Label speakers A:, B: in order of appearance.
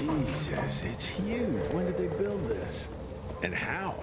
A: Jesus, it's huge. When did they build this? And how?